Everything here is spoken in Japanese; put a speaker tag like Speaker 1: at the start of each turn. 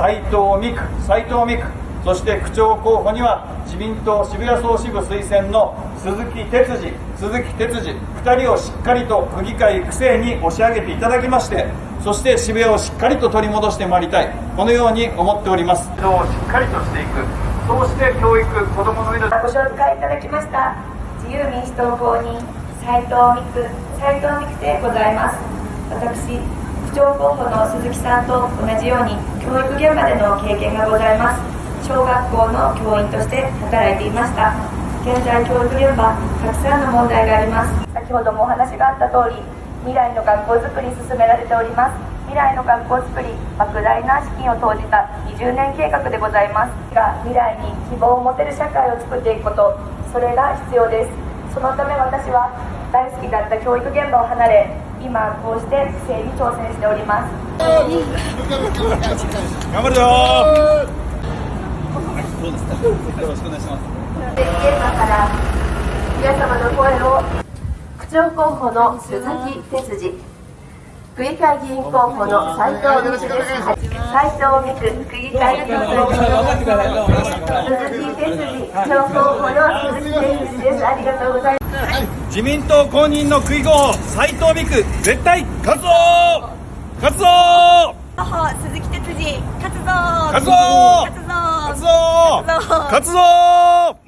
Speaker 1: 斉藤美久斉藤美久そして区長候補には自民党渋谷総支部推薦の鈴木哲司鈴木哲司2人をしっかりと区議会育成に押し上げていただきましてそして渋谷をしっかりと取り戻してまいりたい。このように思っております。をしっかりとしていく。そうして教育子どもの命
Speaker 2: ご紹介いただきました自由民主党公認斉藤美久斉藤美久でございます。私区長候補の鈴木さんと同じように教育現場での経験がございます。小学校の教員として働いていました。現在教育現場たくさんの問題があります。先ほどもお話があった通り未来の学校づくり進められております。未来の学校づくり莫大な資金を投じた20年計画でございます。が未来に希望を持てる社会を作っていくことそれが必要です。そのため私は大好きだった教育現場を離れ今こうして不正に挑戦しております。
Speaker 1: 頑張るよ。どうですか？よろしくお願いします。
Speaker 2: 現場から皆様の声を区長候補の鈴木哲司。区議会議員候補の斉藤美久です斉藤美久区議会議員候補の鈴木哲司。区長候補の鈴木
Speaker 1: 自民党公認の区議候補斉藤美久絶対勝つぞ勝つぞ
Speaker 3: 候補鈴木哲司勝つぞ
Speaker 1: 勝つぞ
Speaker 3: 勝つぞ
Speaker 1: 勝つぞ
Speaker 3: 勝つぞ
Speaker 1: 勝つぞ